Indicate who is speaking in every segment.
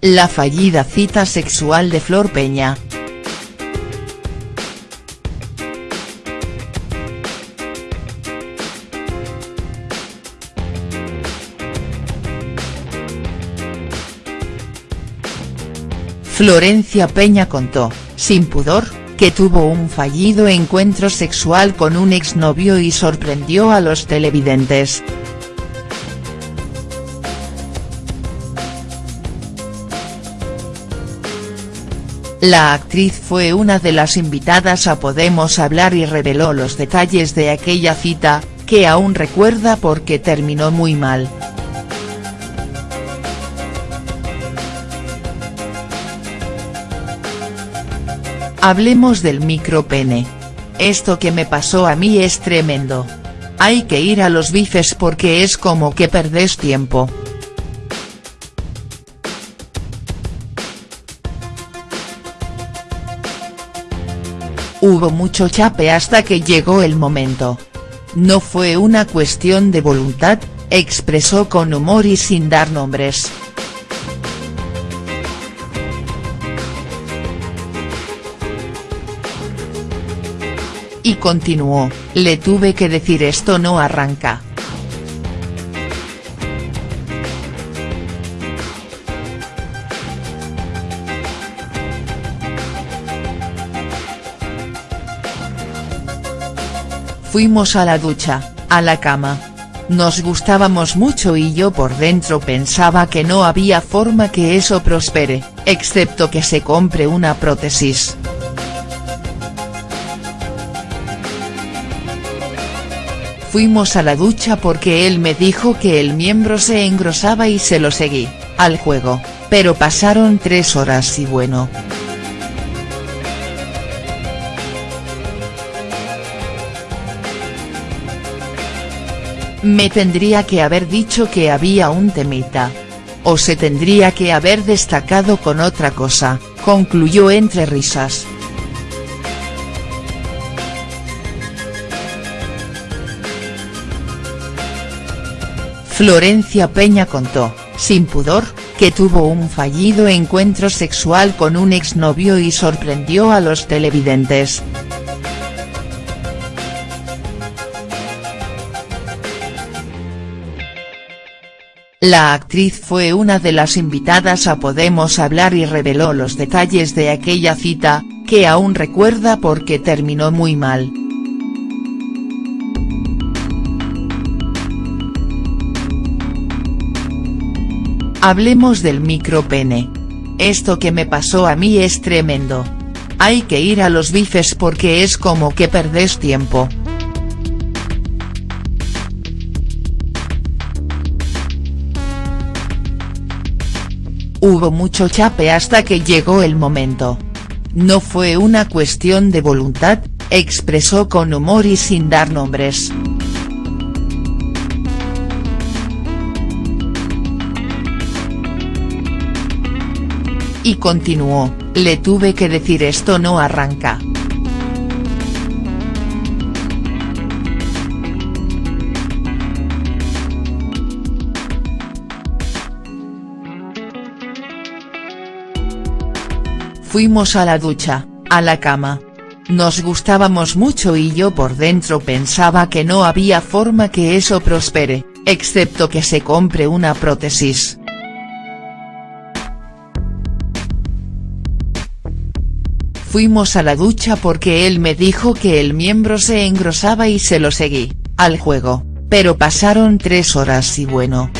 Speaker 1: La fallida cita sexual de Flor Peña. Florencia Peña contó, sin pudor, que tuvo un fallido encuentro sexual con un exnovio y sorprendió a los televidentes. La actriz fue una de las invitadas a Podemos Hablar y reveló los detalles de aquella cita, que aún recuerda porque terminó muy mal. Hablemos del micropene. Esto que me pasó a mí es tremendo. Hay que ir a los bifes porque es como que perdés tiempo. Hubo mucho chape hasta que llegó el momento. No fue una cuestión de voluntad, expresó con humor y sin dar nombres. Y continuó, le tuve que decir esto no arranca. Fuimos a la ducha, a la cama. Nos gustábamos mucho y yo por dentro pensaba que no había forma que eso prospere, excepto que se compre una prótesis. Fuimos a la ducha porque él me dijo que el miembro se engrosaba y se lo seguí, al juego, pero pasaron tres horas y bueno. Me tendría que haber dicho que había un temita. O se tendría que haber destacado con otra cosa, concluyó entre risas. Florencia Peña contó, sin pudor, que tuvo un fallido encuentro sexual con un exnovio y sorprendió a los televidentes. La actriz fue una de las invitadas a Podemos Hablar y reveló los detalles de aquella cita, que aún recuerda porque terminó muy mal. Hablemos del micropene. Esto que me pasó a mí es tremendo. Hay que ir a los bifes porque es como que perdés tiempo. Hubo mucho chape hasta que llegó el momento. No fue una cuestión de voluntad, expresó con humor y sin dar nombres. Y continuó, le tuve que decir esto no arranca. Fuimos a la ducha, a la cama. Nos gustábamos mucho y yo por dentro pensaba que no había forma que eso prospere, excepto que se compre una prótesis. Fuimos a la ducha porque él me dijo que el miembro se engrosaba y se lo seguí, al juego, pero pasaron tres horas y bueno.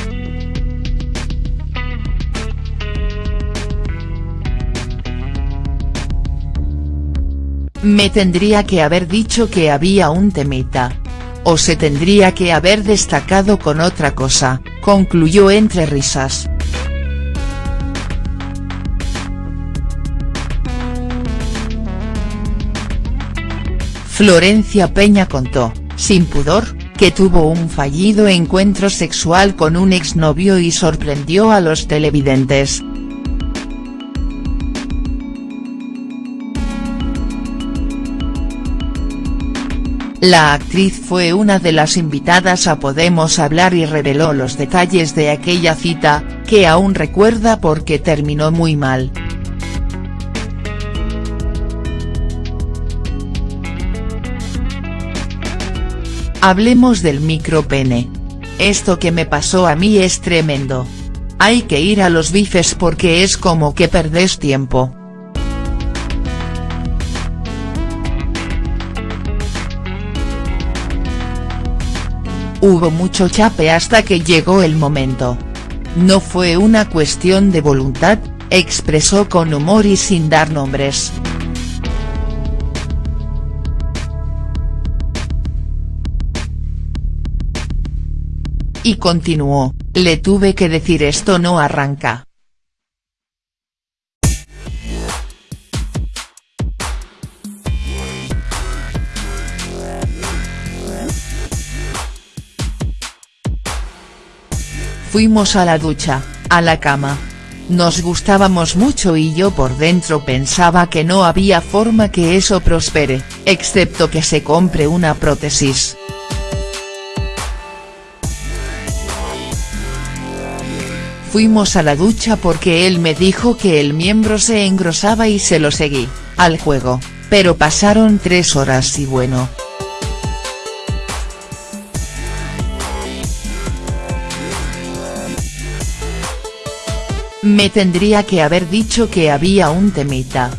Speaker 1: Me tendría que haber dicho que había un temita. O se tendría que haber destacado con otra cosa, concluyó entre risas. Florencia Peña contó, sin pudor, que tuvo un fallido encuentro sexual con un exnovio y sorprendió a los televidentes. La actriz fue una de las invitadas a Podemos Hablar y reveló los detalles de aquella cita, que aún recuerda porque terminó muy mal. Hablemos del micropene. Esto que me pasó a mí es tremendo. Hay que ir a los bifes porque es como que perdés tiempo. Hubo mucho chape hasta que llegó el momento. No fue una cuestión de voluntad, expresó con humor y sin dar nombres. Y continuó, le tuve que decir esto no arranca. Fuimos a la ducha, a la cama. Nos gustábamos mucho y yo por dentro pensaba que no había forma que eso prospere, excepto que se compre una prótesis. Fuimos a la ducha porque él me dijo que el miembro se engrosaba y se lo seguí, al juego, pero pasaron tres horas y bueno. Me tendría que haber dicho que había un temita.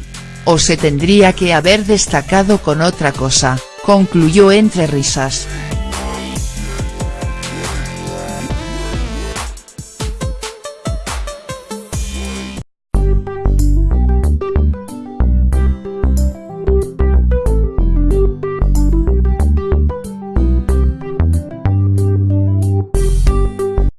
Speaker 1: O se tendría que haber destacado con otra cosa, concluyó entre risas.